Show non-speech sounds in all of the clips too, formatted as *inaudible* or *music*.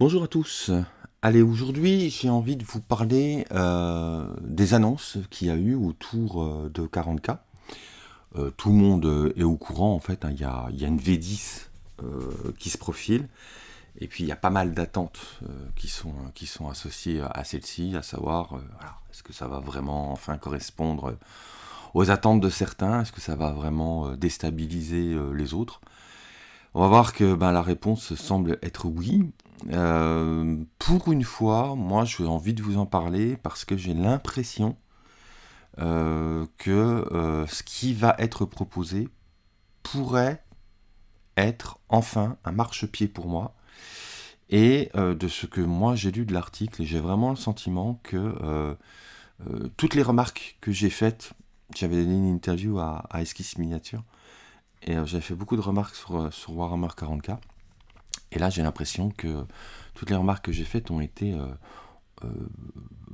Bonjour à tous. Allez, aujourd'hui, j'ai envie de vous parler euh, des annonces qu'il y a eu autour euh, de 40K. Euh, tout le monde est au courant, en fait. hein, Il y, a, une V10 euh, qui se profile. Et puis, il y a pas mal d'attentes qui, sont, associées à celle-ci, à savoir, est-ce que ça va vraiment enfin correspondre aux attentes de certains? Est-ce que ça va vraiment déstabiliser les autres? On va voir que ben, la réponse semble être oui. Euh, pour une fois, moi j'ai envie de vous en parler parce que j'ai l'impression euh, que euh, ce qui va être proposé pourrait être enfin un marchepied pour moi. Et de ce que moi j'ai lu de l'article, j'ai vraiment le sentiment que toutes les remarques que j'ai faites, j'avais donné une interview à, Esquisse Miniature, et j'avais fait beaucoup de remarques sur Warhammer 40k. Et là, j'ai l'impression que toutes les remarques que j'ai faites ont été euh, euh,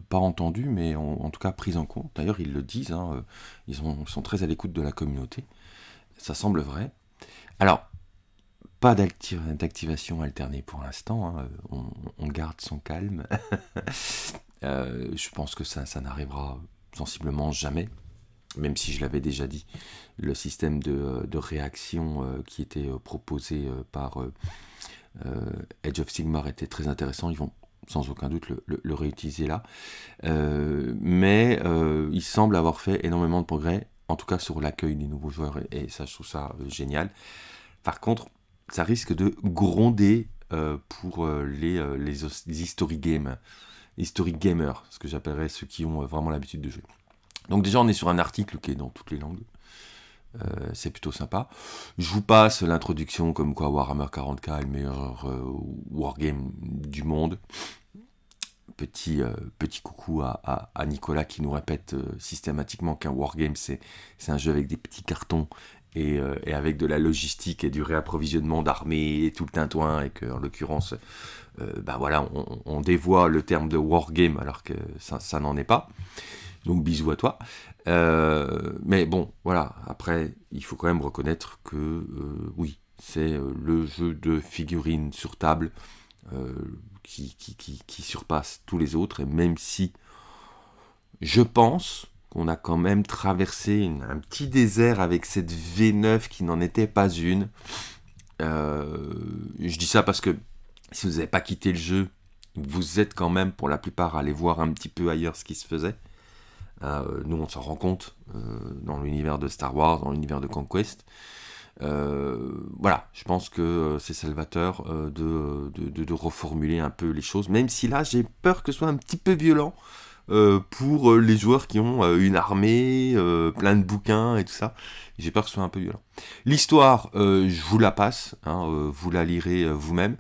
pas entendues, mais en, tout cas prises en compte. D'ailleurs, ils le disent, hein, euh, ils, ont- ils sont très à l'écoute de la communauté. Ça semble vrai. Alors, pas d'acti- d'activation alternée pour l'instant. hein, On, garde son calme. *laughs* Je pense que ça, n'arrivera sensiblement jamais. Même si je l'avais déjà dit, le système de, réaction qui était proposé par Edge of Sigmar était très intéressant. Ils vont sans aucun doute le, réutiliser là. Euh, mais euh, il semble avoir fait énormément de progrès, en tout cas sur l'accueil des nouveaux joueurs, et, ça, je trouve ça euh, génial. Par contre, ça risque de gronder euh, pour euh, les, euh, les, history gamers, ce que j'appellerais ceux qui ont euh, vraiment l'habitude de jouer. Donc déjà, on est sur un article qui est dans toutes les langues. Euh, c'est plutôt sympa. Je vous passe l'introduction comme quoi Warhammer 40k est le meilleur euh, wargame du monde. Petit, euh, coucou à, Nicolas qui nous répète systématiquement qu'un wargame c'est un jeu avec des petits cartons et, avec de la logistique et du réapprovisionnement d'armées et tout le tintouin et que en l'occurrence bah voilà on, dévoie le terme de wargame alors que ça n'en est pas. Donc bisous à toi. Euh, mais bon, voilà, après, il faut quand même reconnaître que euh, oui, c'est euh, le jeu de figurines sur table qui, qui, qui, surpasse tous les autres. Et même si je pense qu'on a quand même traversé un petit désert avec cette V9 qui n'en était pas une. Je dis ça parce que si vous n'avez pas quitté le jeu, vous êtes quand même pour la plupart allé voir un petit peu ailleurs ce qui se faisait. Euh, nous, on s'en rend compte euh, dans l'univers de Star Wars, dans l'univers de Conquest. Euh, voilà, je pense que c'est salvateur de, reformuler un peu les choses, même si là, j'ai peur que ce soit un petit peu violent pour les joueurs qui ont une armée, plein de bouquins et tout ça. J'ai peur que ce soit un peu violent. L'histoire, je vous la passe, hein, vous la lirez vous-même.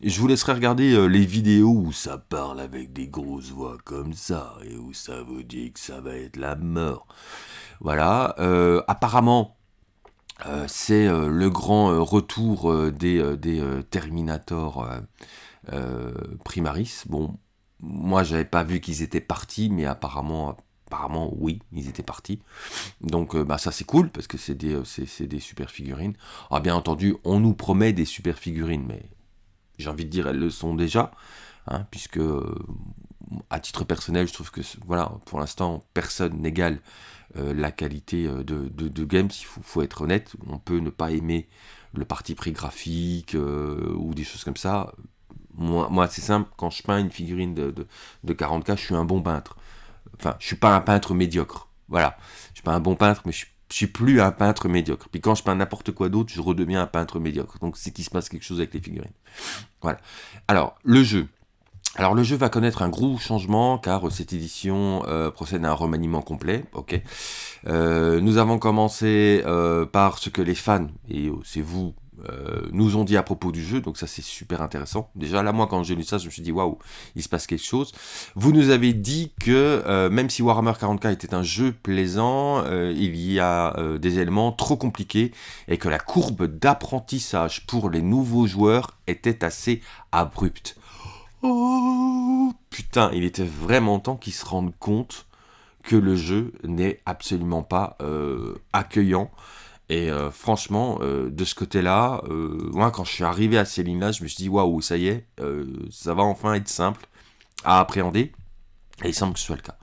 Je vous laisserai regarder euh, les vidéos où ça parle avec des grosses voix comme ça et où ça vous dit que ça va être la mort. Voilà. euh, apparemment, euh, c'est le grand retour des, des Terminator Primaris. Bon, moi, j'avais pas vu qu'ils étaient partis, mais apparemment, apparemment, oui, ils étaient partis. Donc, bah, ça, c'est cool parce que c'est des, des super figurines. Ah, bien entendu, on nous promet des super figurines, mais j'ai envie de dire, elles le sont déjà, hein, puisque euh, à titre personnel, je trouve que voilà, pour l'instant, personne n'égale euh, la qualité euh, de, de, de games. Il faut, être honnête, on peut ne pas aimer le parti pris graphique ou des choses comme ça. Moi, moi c'est simple, quand je peins une figurine de, de, de 40K, je suis un bon peintre. Enfin, je suis pas un peintre médiocre. Voilà, je suis pas un bon peintre, mais je suis je suis plus un peintre médiocre. Puis quand je peins n'importe quoi d'autre, je redeviens un peintre médiocre. Donc c'est qu'il se passe quelque chose avec les figurines. Voilà. Alors, le jeu. Alors le jeu va connaître un gros changement car cette édition euh, procède à un remaniement complet. Ok. Euh, nous avons commencé euh, par ce que les fans et euh, c'est vous euh, nous ont dit à propos du jeu, donc ça c'est super intéressant. Déjà là moi quand j'ai lu ça, je me suis dit waouh, il se passe quelque chose. Vous nous avez dit que euh, même si Warhammer 40k était un jeu plaisant, euh, il y a des éléments trop compliqués et que la courbe d'apprentissage pour les nouveaux joueurs était assez abrupte. Oh putain, il était vraiment temps qu'ils se rendent compte que le jeu n'est absolument pas accueillant Et franchement, de ce côté-là, moi quand je suis arrivé à ces lignes-là, je me suis dit waouh, ça y est, ça va enfin être simple à appréhender. Et il semble que ce soit le cas.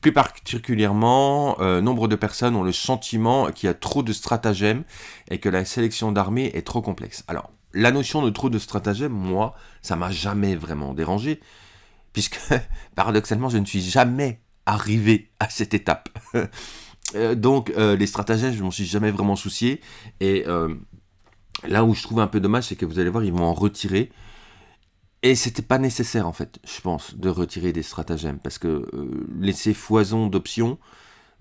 Plus particulièrement, euh, nombre de personnes ont le sentiment qu'il y a trop de stratagèmes et que la sélection d'armées est trop complexe. Alors, la notion de trop de stratagèmes, moi, ça m'a jamais vraiment dérangé, puisque *laughs* paradoxalement, je ne suis jamais arrivé à cette étape. *laughs* Euh, donc, euh, les stratagèmes, je m'en suis jamais vraiment soucié. Et là où je trouve un peu dommage, c'est que vous allez voir, ils vont en retirer. Et c'était pas nécessaire en fait, je pense, de retirer des stratagèmes, parce que euh, laisser foison d'options,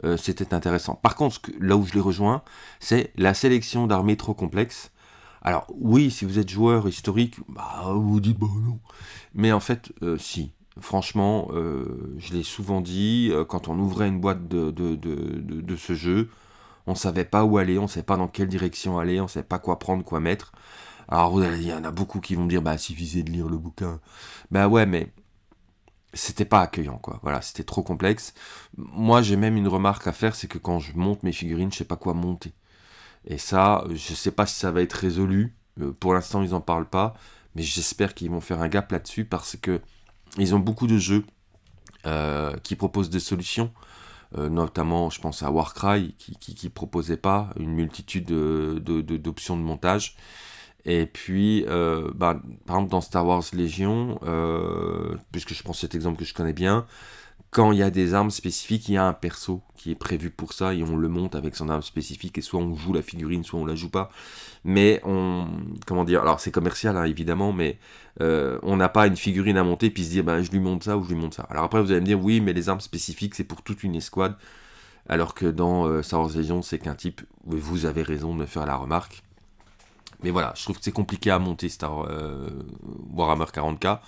euh, c'était intéressant. Par contre, là où je les rejoins, c'est la sélection d'armées trop complexes. Alors oui, si vous êtes joueur historique, bah, vous dites bah non. Mais en fait, euh, si. Franchement, je l'ai souvent dit, quand on ouvrait une boîte de, ce jeu, on savait pas où aller, on savait pas dans quelle direction aller, on savait pas quoi prendre, quoi mettre. Alors, il y en a beaucoup qui vont dire, bah, suffisait de lire le bouquin. Bah ouais, mais c'était pas accueillant, quoi. Voilà, c'était trop complexe. Moi, j'ai même une remarque à faire, c'est que quand je monte mes figurines, je sais pas quoi monter. Et ça, je sais pas si ça va être résolu. Euh, pour l'instant, ils en parlent pas, mais j'espère qu'ils vont faire un gap là-dessus parce que ils ont beaucoup de jeux euh, qui proposent des solutions. Euh, notamment, je pense à Warcry qui, qui, proposait pas une multitude d'options de, de montage. Et puis, euh, bah, par exemple, dans Star Wars Légion, puisque je prends cet exemple que je connais bien, quand il y a des armes spécifiques, il y a un perso qui est prévu pour ça et on le monte avec son arme spécifique et soit on joue la figurine, soit on la joue pas. Mais on, comment dire, alors c'est commercial hein, évidemment, mais euh, on n'a pas une figurine à monter puis se dire ben je lui monte ça ou je lui monte ça. Alors après vous allez me dire oui, mais les armes spécifiques c'est pour toute une escouade, alors que dans Star Wars Légion c'est qu'un type. Vous avez raison de me faire la remarque. Mais voilà, je trouve que c'est compliqué à monter Star euh, Warhammer 40k.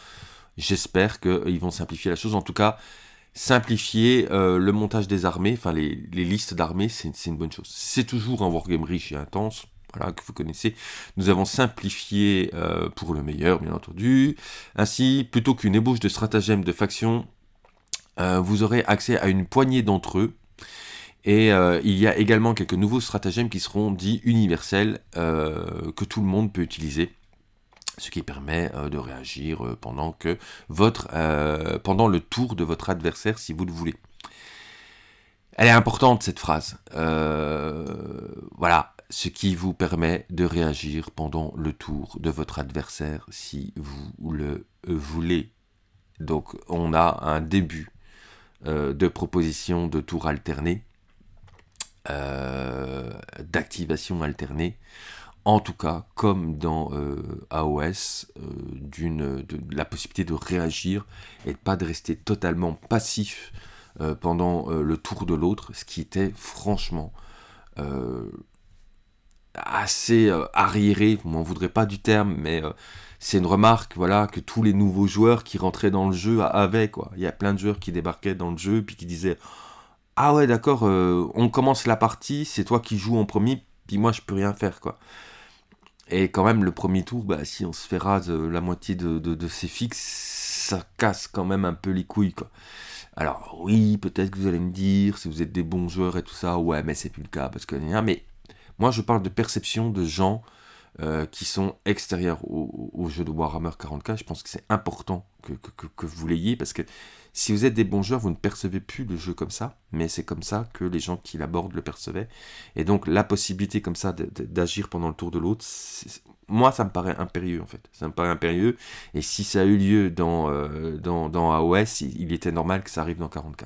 J'espère qu'ils vont simplifier la chose. En tout cas, simplifier euh, le montage des armées, enfin les, listes d'armées, c'est une bonne chose. C'est toujours un wargame riche et intense, voilà, que vous connaissez. Nous avons simplifié euh, pour le meilleur, bien entendu. Ainsi, plutôt qu'une ébauche de stratagèmes de factions, vous aurez accès à une poignée d'entre eux, et euh, il y a également quelques nouveaux stratagèmes qui seront dits universels, euh, que tout le monde peut utiliser. Ce qui permet euh, de réagir pendant, que votre, pendant le tour de votre adversaire, si vous le voulez. Elle est importante cette phrase. voilà, ce qui vous permet de réagir pendant le tour de votre adversaire, si vous le voulez. Donc on a un début de proposition de tour alterné euh, d'activation alternée. En tout cas, comme dans euh, AOS, euh, de, la possibilité de réagir et pas de rester totalement passif pendant le tour de l'autre, ce qui était franchement assez arriéré, vous m'en voudrez pas du terme, mais c'est une remarque voilà, que tous les nouveaux joueurs qui rentraient dans le jeu avaient. Quoi. Il y a plein de joueurs qui débarquaient dans le jeu puis qui disaient ah ouais, d'accord, euh, on commence la partie, c'est toi qui joues en premier, puis moi je peux rien faire, quoi. Et quand même, le premier tour, bah, si on se fait rase euh, la moitié de, de, ses fixes, ça casse quand même un peu les couilles. Alors, oui, peut-être que vous allez me dire, si vous êtes des bons joueurs et tout ça, ouais, mais c'est plus le cas, parce que... Mais moi, je parle de perception de gens euh, qui sont extérieurs au, jeu de Warhammer 40k. Je pense que c'est important que, vous l'ayez parce que si vous êtes des bons joueurs, vous ne percevez plus le jeu comme ça, mais c'est comme ça que les gens qui l'abordent le percevaient. Et donc la possibilité comme ça d'agir pendant le tour de l'autre, moi ça me paraît impérieux en fait. Ça me paraît impérieux. Et si ça a eu lieu dans, euh, dans, dans AOS, il, était normal que ça arrive dans 40k.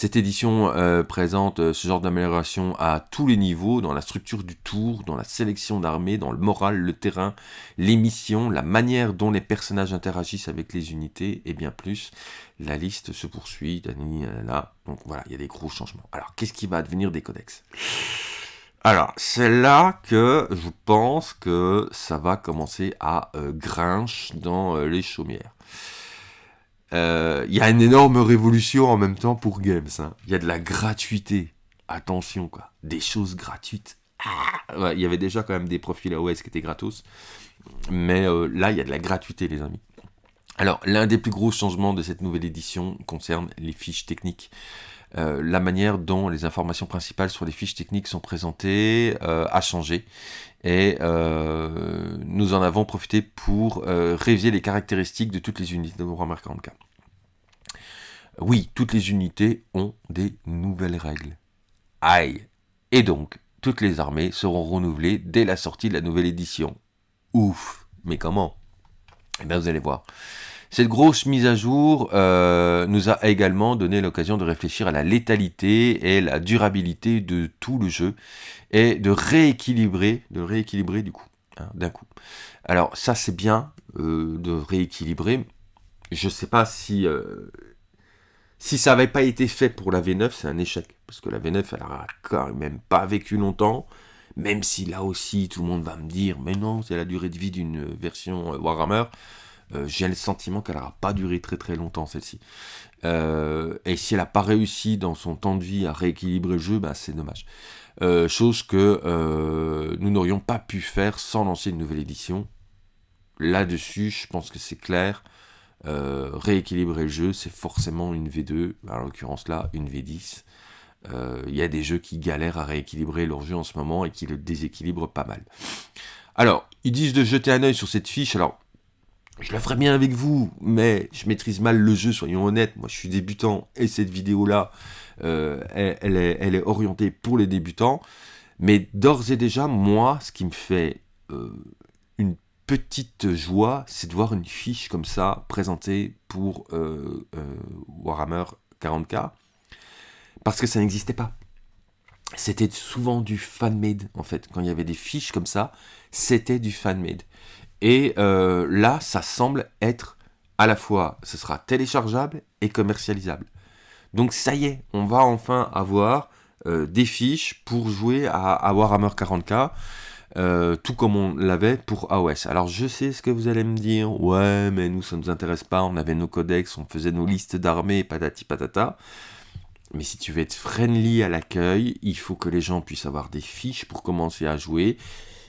Cette édition euh, présente euh, ce genre d'amélioration à tous les niveaux, dans la structure du tour, dans la sélection d'armées, dans le moral, le terrain, les missions, la manière dont les personnages interagissent avec les unités et bien plus. La liste se poursuit, là. donc voilà, il y a des gros changements. Alors, qu'est-ce qui va advenir des codex? Alors, c'est là que je pense que ça va commencer à euh, grinche dans les chaumières. Euh, il y a une énorme révolution en même temps pour Games. Hein. Il y a de la gratuité. Attention, quoi. Des choses gratuites. Ah il y avait déjà quand même des profils AOS qui étaient gratos. Mais euh, là, il y a de la gratuité, les amis. Alors, l'un des plus gros changements de cette nouvelle édition concerne les fiches techniques. la manière dont les informations principales sur les fiches techniques sont présentées a changé. Et nous en avons profité pour réviser les caractéristiques de toutes les unités de Warhammer 40K. Oui, toutes les unités ont des nouvelles règles. Aïe Et donc, toutes les armées seront renouvelées dès la sortie de la nouvelle édition. Ouf Mais comment? Eh bien, vous allez voir. Cette grosse mise à jour euh, nous a également donné l'occasion de réfléchir à la létalité et la durabilité de tout le jeu et de rééquilibrer, de rééquilibrer du coup, hein, d'un coup. Alors ça c'est bien euh, de rééquilibrer. Je ne sais pas si euh, si ça n'avait pas été fait pour la V9, c'est un échec. Parce que la V9, elle n'a quand même pas vécu longtemps. Même si là aussi, tout le monde va me dire, mais non, c'est la durée de vie d'une version Warhammer. Euh, j'ai le sentiment qu'elle n'aura pas duré très très longtemps celle-ci. Euh, et si elle n'a pas réussi dans son temps de vie à rééquilibrer le jeu, bah, c'est dommage. chose que nous n'aurions pas pu faire sans lancer une nouvelle édition. Là-dessus, je pense que c'est clair. Euh, rééquilibrer le jeu, c'est forcément une V2, en l'occurrence là, une V10. Il euh, y a des jeux qui galèrent à rééquilibrer leur jeu en ce moment et qui le déséquilibrent pas mal. Alors, ils disent de jeter un oeil sur cette fiche. Alors, je le ferai bien avec vous, mais je maîtrise mal le jeu, soyons honnêtes. Moi, je suis débutant et cette vidéo-là, euh, elle, est, orientée pour les débutants. Mais d'ores et déjà, moi, ce qui me fait une petite joie, c'est de voir une fiche comme ça présentée pour euh, euh, Warhammer 40k, parce que ça n'existait pas. C'était souvent du fan-made, en fait. Quand il y avait des fiches comme ça, c'était du fan-made. Et euh, là, ça semble être à la fois, ce sera téléchargeable et commercialisable. Donc ça y est, on va enfin avoir des fiches pour jouer à, à Warhammer 40k. Euh, tout comme on l'avait pour AOS. Alors je sais ce que vous allez me dire, ouais mais nous ça ne nous intéresse pas, on avait nos codex, on faisait nos listes d'armées, patati patata. Mais si tu veux être friendly à l'accueil, il faut que les gens puissent avoir des fiches pour commencer à jouer.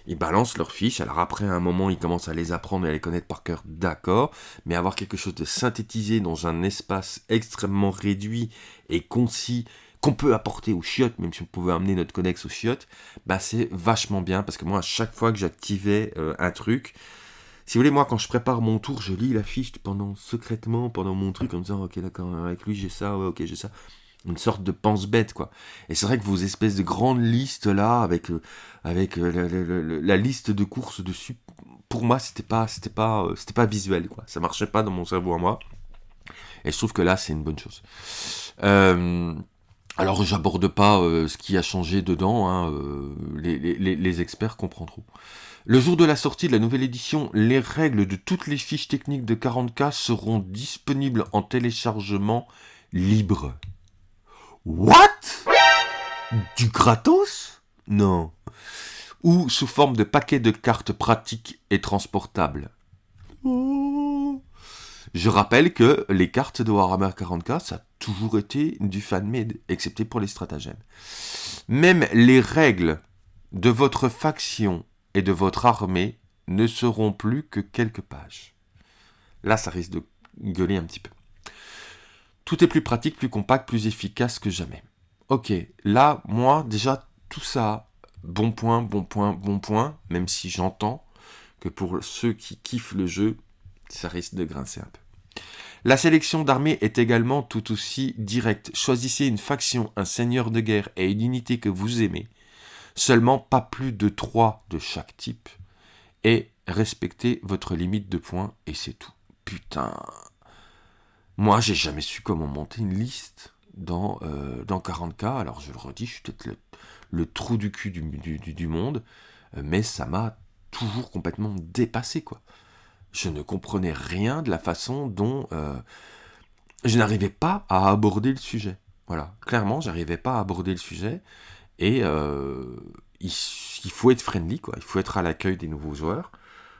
Ils balancent leurs fiches, alors après un moment ils commencent à les apprendre et à les connaître par cœur, d'accord, mais avoir quelque chose de synthétisé dans un espace extrêmement réduit et concis, qu'on peut apporter aux chiottes, même si on pouvait amener notre codex aux chiottes, bah c'est vachement bien. Parce que moi à chaque fois que j'activais euh, un truc, si vous voulez, moi quand je prépare mon tour, je lis la fiche pendant secrètement pendant mon truc en me disant ok d'accord avec lui j'ai ça, ouais ok j'ai ça. Une sorte de pense-bête quoi. Et c'est vrai que vos espèces de grandes listes là avec euh, euh, la, liste de courses dessus, pour moi c'était pas c'était pas c'était pas visuel quoi. Ça marchait pas dans mon cerveau à moi. Et je trouve que là c'est une bonne chose. Euh, alors j'aborde pas euh, ce qui a changé dedans, hein, euh, les, experts comprendront. Le jour de la sortie de la nouvelle édition, les règles de toutes les fiches techniques de 40K seront disponibles en téléchargement libre. What? Du gratos? Non. Ou sous forme de paquets de cartes pratiques et transportables. Je rappelle que les cartes de Warhammer 40K, ça toujours été du fan-made, excepté pour les stratagèmes. Même les règles de votre faction et de votre armée ne seront plus que quelques pages. Là, ça risque de gueuler un petit peu. Tout est plus pratique, plus compact, plus efficace que jamais. Ok, là, moi, déjà, tout ça, bon point, bon point, bon point, même si j'entends que pour ceux qui kiffent le jeu, ça risque de grincer un peu. La sélection d'armées est également tout aussi directe. Choisissez une faction, un seigneur de guerre et une unité que vous aimez. Seulement pas plus de 3 de chaque type. Et respectez votre limite de points et c'est tout. Putain. Moi, j'ai jamais su comment monter une liste dans, euh, dans 40K. Alors, je le redis, je suis peut-être le, trou du cul du, du monde. Mais ça m'a toujours complètement dépassé, quoi je ne comprenais rien de la façon dont euh, je n'arrivais pas à aborder le sujet. Voilà, clairement, j'arrivais pas à aborder le sujet. Et euh, il, faut être friendly, quoi. Il faut être à l'accueil des nouveaux joueurs.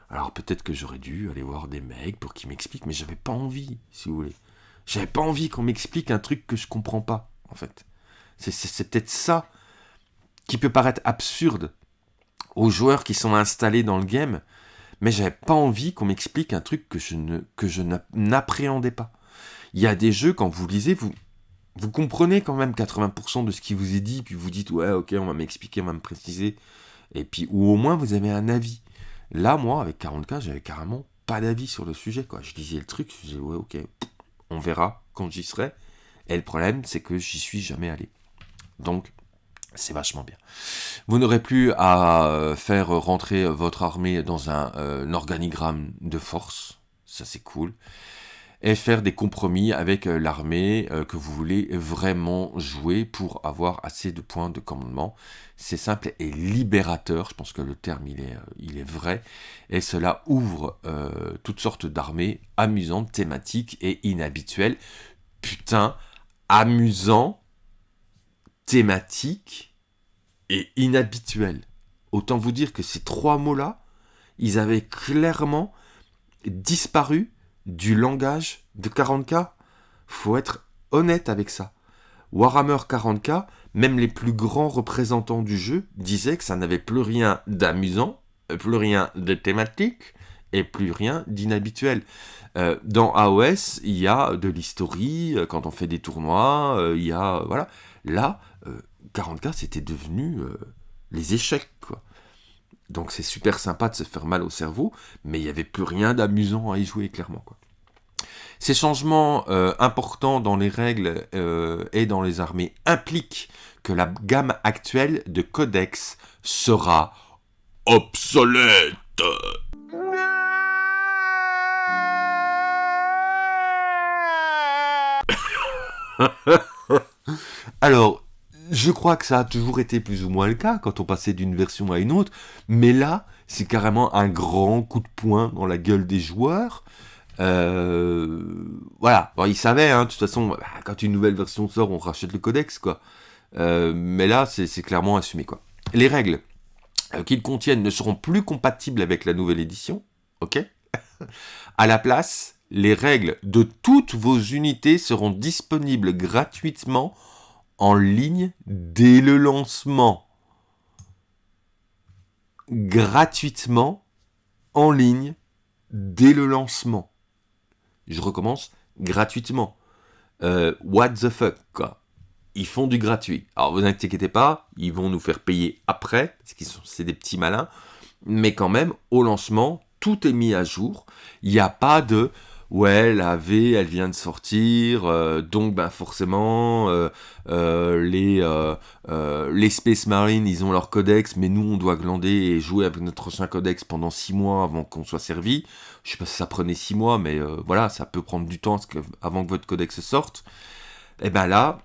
Alors peut-être que j'aurais dû aller voir des mecs pour qu'ils m'expliquent, mais j'avais pas envie, si vous voulez. J'avais pas envie qu'on m'explique un truc que je comprends pas, en fait. C'est peut-être ça qui peut paraître absurde aux joueurs qui sont installés dans le game, mais j'avais pas envie qu'on m'explique un truc que je n'appréhendais pas. Il y a des jeux quand vous lisez, vous vous comprenez quand même 80% de ce qui vous est dit, puis vous dites ouais ok on va m'expliquer, on va me préciser, et puis ou au moins vous avez un avis. Là moi avec 40K j'avais carrément pas d'avis sur le sujet quoi. Je disais le truc, je disais ouais ok on verra quand j'y serai. Et le problème c'est que j'y suis jamais allé. Donc c'est vachement bien. Vous n'aurez plus à euh, faire rentrer votre armée dans un, euh, organigramme de force. Ça, c'est cool. Et faire des compromis avec euh, l'armée que vous voulez vraiment jouer pour avoir assez de points de commandement. C'est simple et libérateur. Je pense que le terme, il est, est vrai. Et cela ouvre toutes sortes d'armées amusantes, thématiques et inhabituelles. Putain, amusant thématique et inhabituel. Autant vous dire que ces trois mots-là, ils avaient clairement disparu du langage de 40K. Faut être honnête avec ça. Warhammer 40K, même les plus grands représentants du jeu disaient que ça n'avait plus rien d'amusant, plus rien de thématique et plus rien d'inhabituel. Euh, dans AOS, il y a de l'historie, euh, quand on fait des tournois, euh, il y a... Voilà. Là, 40K, c'était devenu les échecs, quoi. Donc c'est super sympa de se faire mal au cerveau, mais il n'y avait plus rien d'amusant à y jouer, clairement, quoi. Ces changements euh, importants dans les règles euh, et dans les armées impliquent que la gamme actuelle de codex sera obsolète. *laughs* Alors, je crois que ça a toujours été plus ou moins le cas quand on passait d'une version à une autre, mais là, c'est carrément un grand coup de poing dans la gueule des joueurs. Euh, voilà, ils savaient, hein, de toute façon, bah, quand une nouvelle version sort, on rachète le codex, quoi. Euh, mais là, c'est clairement assumé, quoi. Les règles euh, qu'ils contiennent ne seront plus compatibles avec la nouvelle édition, ok? *laughs* À la place, les règles de toutes vos unités seront disponibles gratuitement en ligne dès le lancement. Gratuitement en ligne dès le lancement. Je recommence gratuitement. Euh, what the fuck, quoi. Ils font du gratuit. Alors vous inquiétez pas, ils vont nous faire payer après, parce qu'ils sont c'est des petits malins. Mais quand même, au lancement, tout est mis à jour. Il n'y a pas de ouais, la V, elle vient de sortir, euh, donc ben forcément, euh, euh, les, les Space Marines, ils ont leur codex, mais nous, on doit glander et jouer avec notre ancien codex pendant 6 mois avant qu'on soit servi. Je sais pas si ça prenait 6 mois, mais voilà, ça peut prendre du temps avant que votre codex sorte. Et ben là,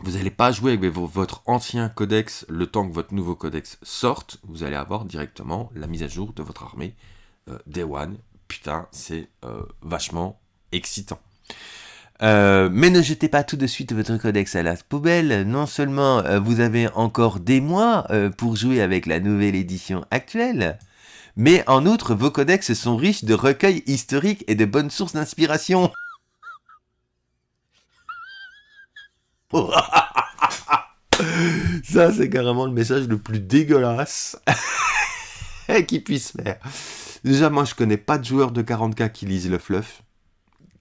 vous n'allez pas jouer avec votre ancien codex le temps que votre nouveau codex sorte, vous allez avoir directement la mise à jour de votre armée Day One putain, c'est euh, vachement excitant. Euh, mais ne jetez pas tout de suite votre codex à la poubelle. Non seulement euh, vous avez encore des mois pour jouer avec la nouvelle édition actuelle, mais en outre vos codex sont riches de recueils historiques et de bonnes sources d'inspiration. *laughs* Ça c'est carrément le message le plus dégueulasse *laughs* qui puisse faire. Déjà, moi, je connais pas de joueurs de 40k qui lisent le fluff.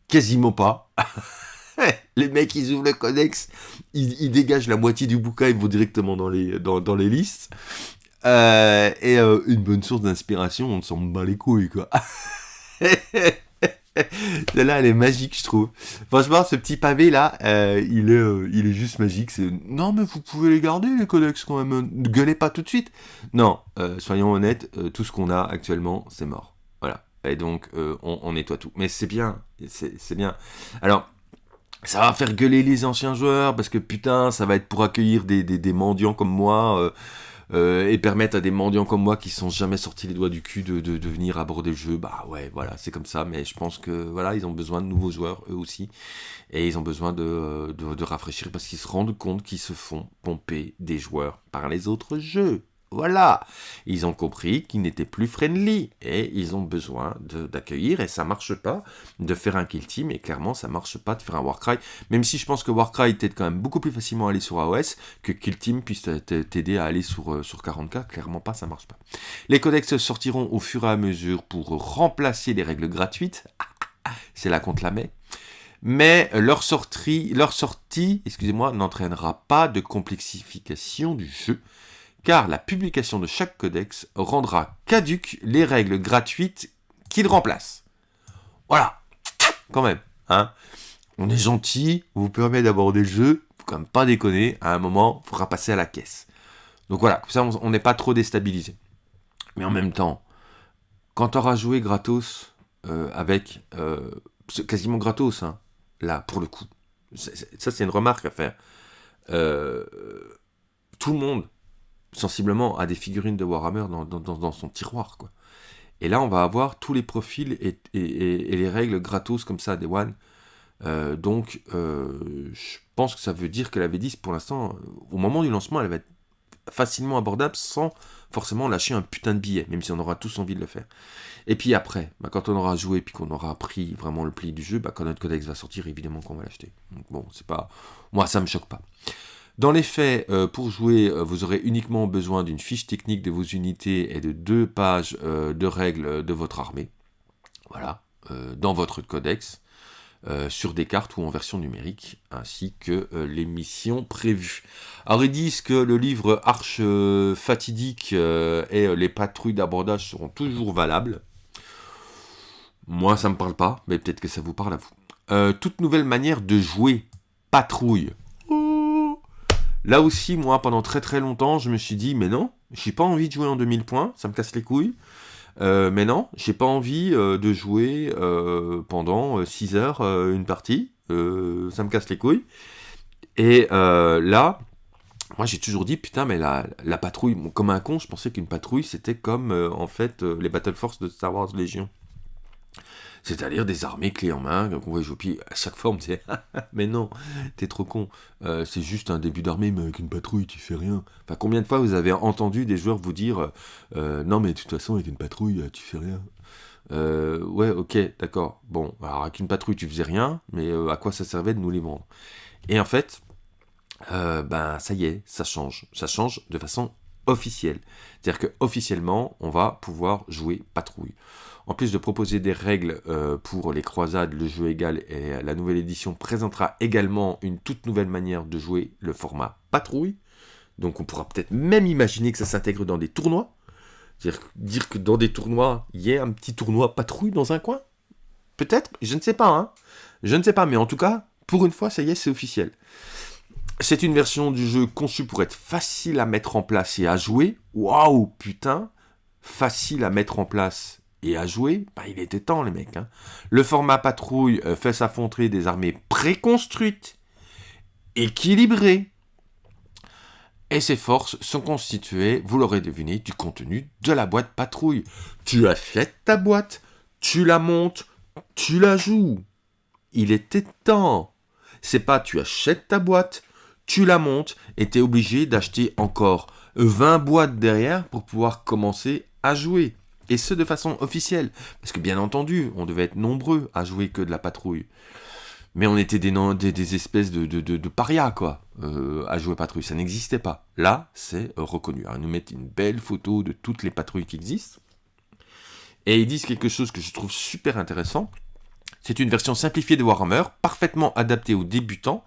Quasiment pas. *laughs* les mecs, ils ouvrent le codex, ils, dégagent la moitié du bouquin, ils vont directement dans les, dans, listes. Euh, et euh, une bonne source d'inspiration, on s'en bat les couilles, quoi. *laughs* *laughs* Celle-là, elle est magique, je trouve. Franchement, ce petit pavé là, euh, il, est, il est juste magique. C'est non, mais vous pouvez les garder les codex quand même. Ne gueulez pas tout de suite. Non, soyons honnêtes, tout ce qu'on a actuellement, c'est mort. Voilà. Et donc, on, nettoie tout. Mais c'est bien, c'est bien. Alors, ça va faire gueuler les anciens joueurs parce que putain, ça va être pour accueillir des mendiants comme moi. Euh, et permettre à des mendiants comme moi qui sont jamais sortis les doigts du cul de, de, venir aborder le jeu, bah ouais, voilà, c'est comme ça. Mais je pense que voilà, ils ont besoin de nouveaux joueurs eux aussi, et ils ont besoin de, de, de rafraîchir parce qu'ils se rendent compte qu'ils se font pomper des joueurs par les autres jeux. Voilà, ils ont compris qu'ils n'étaient plus friendly et ils ont besoin d'accueillir et ça marche pas de faire un kill team et clairement ça marche pas de faire un Warcry, même si je pense que Warcry t'aide quand même beaucoup plus facilement à aller sur AOS que kill team puisse t'aider à aller sur, euh, sur 40k, clairement pas, ça marche pas. Les codex sortiront au fur et à mesure pour remplacer les règles gratuites, c'est là qu'on la met. mais leur sortie, leur sortie excusez-moi, n'entraînera pas de complexification du jeu, car la publication de chaque codex rendra caduques les règles gratuites qu'il remplace. Voilà, quand même, hein. On est gentil, on vous permet d'aborder le jeu, faut quand même pas déconner, à un moment, il faudra passer à la caisse. Donc voilà, comme ça on n'est pas trop déstabilisé. Mais en même temps, quand tu auras joué gratos euh, avec... Euh, quasiment gratos, hein, là, pour le coup. Ça, c'est une remarque à faire. Euh, tout le monde, sensiblement, a des figurines de Warhammer dans, son tiroir. Et là, on va avoir tous les profils et, les règles gratos comme ça des One. donc, je pense que ça veut dire que la V10, pour l'instant, au moment du lancement, elle va être facilement abordable sans forcément lâcher un putain de billet, même si on aura tous envie de le faire. Et puis après, bah, quand on aura joué puis qu'on aura appris vraiment le pli du jeu, bah, quand notre codex va sortir, évidemment qu'on va l'acheter. Donc bon, c'est pas, moi ça me choque pas. Dans les faits, euh, pour jouer, euh, vous aurez uniquement besoin d'une fiche technique de vos unités et de deux pages euh, de règles de votre armée. Voilà, dans votre codex. Sur des cartes ou en version numérique, ainsi que les missions prévues. Alors ils disent que le livre Arche fatidique et les patrouilles d'abordage seront toujours valables. Moi ça me parle pas, mais peut-être que ça vous parle à vous. toute nouvelle manière de jouer patrouille. Là aussi, moi, pendant très très longtemps, je me suis dit, mais non, j'ai pas envie de jouer en 2000 points, ça me casse les couilles. Euh, mais non, j'ai pas envie euh, de jouer euh, pendant 6 heures une partie. ça me casse les couilles. Et là, moi j'ai toujours dit, putain, mais la, la patrouille, comme un con, je pensais qu'une patrouille c'était comme en fait les Battle Force de Star Wars Légion. C'est-à-dire des armées clés en main, qu'on voit jouer. à chaque fois, on me disait *laughs* Mais non, t'es trop con. Euh, c'est juste un début d'armée, mais avec une patrouille, tu fais rien. Enfin, combien de fois vous avez entendu des joueurs vous dire euh, Non, mais de toute façon, avec une patrouille, tu fais rien euh, Ouais, ok, d'accord. Bon, alors avec une patrouille, tu faisais rien, mais à quoi ça servait de nous les vendre? Et en fait, ben, ça y est, ça change. Ça change de façon officielle. C'est-à-dire que officiellement, on va pouvoir jouer patrouille. En plus de proposer des règles euh, pour les croisades, le jeu égal et la nouvelle édition présentera également une toute nouvelle manière de jouer le format patrouille. Donc on pourra peut-être même imaginer que ça s'intègre dans des tournois. Dire, que dans des tournois, il y ait un petit tournoi patrouille dans un coin? Peut-être, je ne sais pas. Hein. Je ne sais pas, mais en tout cas, pour une fois, ça y est, c'est officiel. C'est une version du jeu conçue pour être facile à mettre en place et à jouer. Waouh, putain Facile à mettre en place et à jouer, bah, il était temps les mecs. Hein. Le format patrouille euh, fait s'affronter des armées préconstruites, équilibrées, et ces forces sont constituées, vous l'aurez deviné, du contenu de la boîte patrouille. Tu achètes ta boîte, tu la montes, tu la joues. Il était temps. C'est pas tu achètes ta boîte, tu la montes et tu es obligé d'acheter encore 20 boîtes derrière pour pouvoir commencer à jouer. Et ce, de façon officielle. Parce que bien entendu, on devait être nombreux à jouer que de la patrouille. Mais on était des, espèces de, parias, quoi, euh, à jouer patrouille. Ça n'existait pas. Là, c'est reconnu. ils nous mettent une belle photo de toutes les patrouilles qui existent. Et ils disent quelque chose que je trouve super intéressant. C'est une version simplifiée de Warhammer, parfaitement adaptée aux débutants,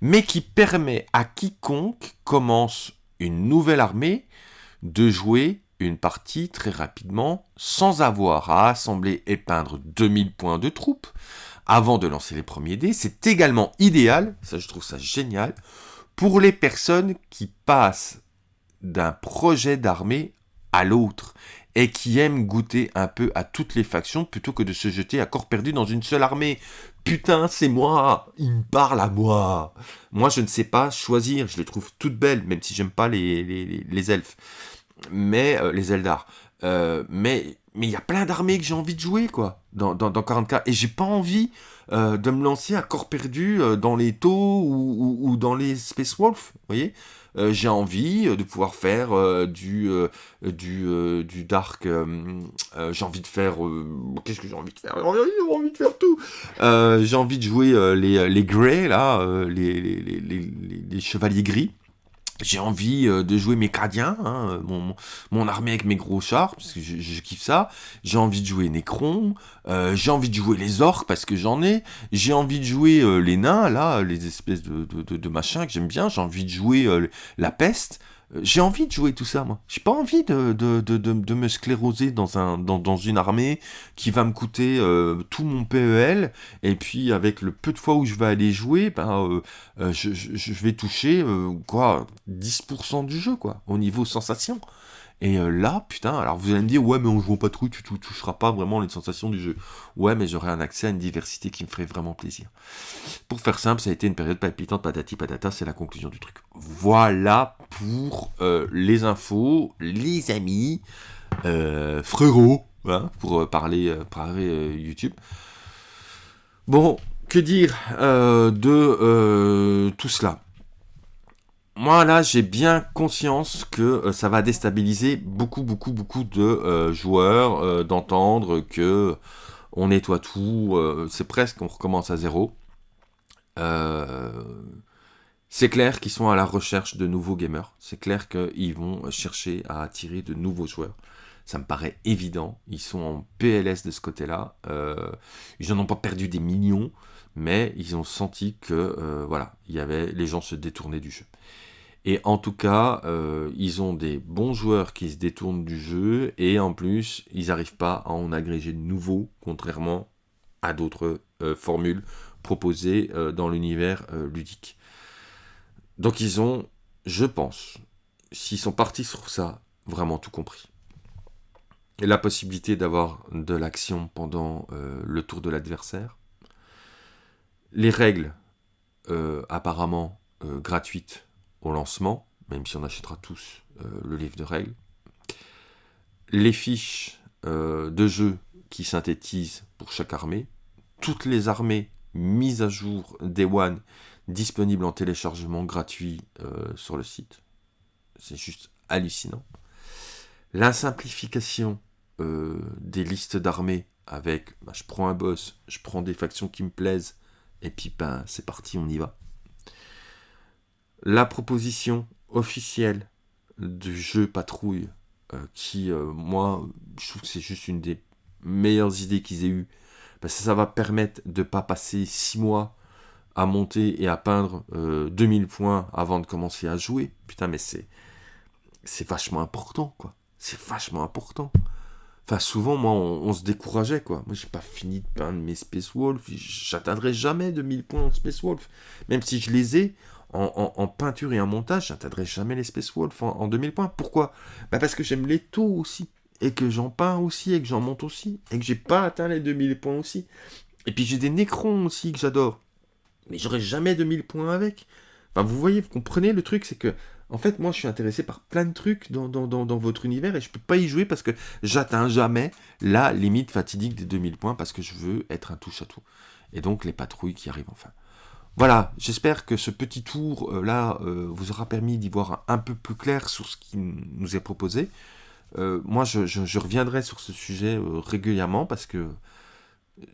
mais qui permet à quiconque commence une nouvelle armée de jouer une partie très rapidement sans avoir à assembler et peindre 2000 points de troupes avant de lancer les premiers dés. C'est également idéal, ça je trouve ça génial, pour les personnes qui passent d'un projet d'armée à l'autre et qui aiment goûter un peu à toutes les factions plutôt que de se jeter à corps perdu dans une seule armée. Putain, c'est moi Il me parle à moi Moi, je ne sais pas choisir, je les trouve toutes belles, même si j'aime pas les, les elfes mais euh, les Eldar. Euh, mais mais il y a plein d'armées que j'ai envie de jouer quoi dans, dans, 40k et j'ai pas envie euh, de me lancer à corps perdu dans les taux ou, dans les Space Wolf, vous voyez j'ai envie de pouvoir faire du, du, du dark. j'ai envie de faire. Qu'est-ce que j'ai envie de faire? J'ai envie de faire tout. j'ai envie de jouer les, les Greys, là, les, les, les, chevaliers gris. J'ai envie euh, de jouer mes Cadiens, hein, mon, mon, armée avec mes gros chars, parce que je, kiffe ça. J'ai envie de jouer Necron, euh, j'ai envie de jouer les orques, parce que j'en ai. J'ai envie de jouer euh, les nains, là, les espèces de, de, de machins que j'aime bien. J'ai envie de jouer la peste. Euh, j'ai envie de jouer tout ça, moi. J'ai pas envie de, me scléroser dans une armée qui va me coûter euh, tout mon PEL, et puis avec le peu de fois où je vais aller jouer, ben, euh, je, je, vais toucher quoi 10% du jeu, quoi, au niveau sensation. Et euh, là, putain, alors vous allez me dire, ouais, mais on joue pas trop, tu ne toucheras pas vraiment les sensations du jeu. Ouais, mais j'aurai un accès à une diversité qui me ferait vraiment plaisir. Pour faire simple, ça a été une période palpitante, patati patata, c'est la conclusion du truc. Voilà pour euh, les infos, les amis, euh, frérots, hein, pour parler, parler YouTube. Bon, que dire de tout cela? Moi là j'ai bien conscience que euh, ça va déstabiliser beaucoup beaucoup beaucoup de euh, joueurs euh, d'entendre que on nettoie tout, c'est presque on recommence à zéro. c'est clair qu'ils sont à la recherche de nouveaux gamers, c'est clair qu'ils vont chercher à attirer de nouveaux joueurs. Ça me paraît évident, ils sont en PLS de ce côté-là, ils n'en ont pas perdu des millions, mais ils ont senti que voilà, il y avait les gens se détournaient du jeu. Et en tout cas, euh, ils ont des bons joueurs qui se détournent du jeu, et en plus, ils n'arrivent pas à en agréger de nouveaux, contrairement à d'autres euh, formules proposées euh, dans l'univers ludique. Donc ils ont, je pense, s'ils sont partis sur ça, vraiment tout compris. La possibilité d'avoir de l'action pendant le tour de l'adversaire. Les règles, apparemment gratuites, lancement, même si on achètera tous euh, le livre de règles. Les fiches euh, de jeu qui synthétisent pour chaque armée. Toutes les armées mises à jour Day One disponibles en téléchargement gratuit euh, sur le site. C'est juste hallucinant. La simplification des listes d'armées avec bah, je prends un boss, je prends des factions qui me plaisent, et puis ben, c'est parti, on y va la proposition officielle du jeu Patrouille, euh, qui, euh, moi, je trouve que c'est juste une des meilleures idées qu'ils aient eues, parce que ça va permettre de ne pas passer 6 mois à monter et à peindre 2000 euh, points avant de commencer à jouer. Putain, mais c'est c'est vachement important, quoi. C'est vachement important. Enfin, souvent, moi, on, se décourageait, quoi. Moi, j'ai pas fini de peindre mes Space Wolf. J'atteindrai jamais 2000 points en Space Wolf. Même si je les ai, en, peinture et en montage, j'atteindrai jamais les Space Wolf en, 2000 points. Pourquoi? Bah Parce que j'aime les taux aussi, et que j'en peins aussi, et que j'en monte aussi, et que j'ai pas atteint les 2000 points aussi. Et puis j'ai des Necrons aussi que j'adore, mais j'aurai jamais 2000 points avec. Vous voyez, vous comprenez le truc, c'est que, en fait, moi je suis intéressé par plein de trucs dans, dans votre univers, et je peux pas y jouer parce que j'atteins jamais la limite fatidique des 2000 points, parce que je veux être un touche à tout. Et donc les patrouilles qui arrivent enfin. Voilà, j'espère que ce petit tour euh, là euh, vous aura permis d'y voir un, peu plus clair sur ce qui nous est proposé. Euh, moi, je, reviendrai sur ce sujet régulièrement parce que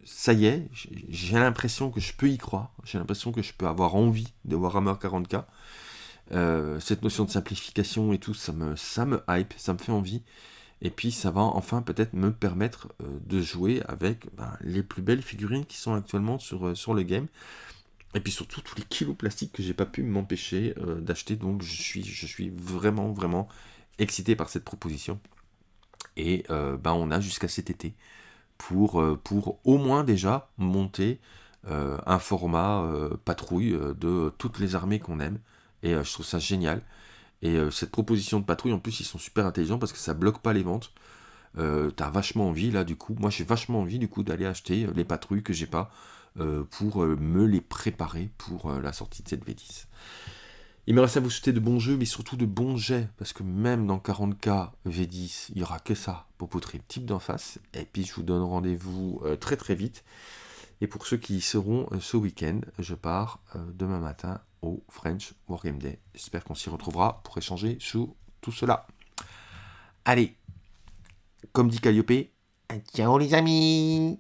ça y est, j'ai l'impression que je peux y croire. J'ai l'impression que je peux avoir envie de Warhammer 40k. cette notion de simplification et tout, ça me, ça me hype, ça me fait envie. Et puis ça va enfin peut-être me permettre de jouer avec ben, les plus belles figurines qui sont actuellement sur, sur le game. Et puis surtout tous les kilos plastiques que j'ai pas pu m'empêcher euh, d'acheter. Donc je suis, je suis vraiment, vraiment excité par cette proposition. Et euh, ben, on a jusqu'à cet été pour, euh, pour au moins déjà monter un format patrouille de toutes les armées qu'on aime. Et je trouve ça génial. Et cette proposition de patrouille, en plus, ils sont super intelligents parce que ça bloque pas les ventes. T'as vachement envie là du coup. Moi j'ai vachement envie du coup d'aller acheter les patrouilles que j'ai pas. Euh, pour euh, me les préparer pour euh, la sortie de cette V10. Il me reste à vous souhaiter de bons jeux, mais surtout de bons jets, parce que même dans 40K V10, il n'y aura que ça pour poutrer type d'en face. Et puis je vous donne rendez-vous très très vite. Et pour ceux qui y seront ce week-end, je pars demain matin au French Wargame Day. J'espère qu'on s'y retrouvera pour échanger sur tout cela. Allez, comme dit Calliope, ciao les amis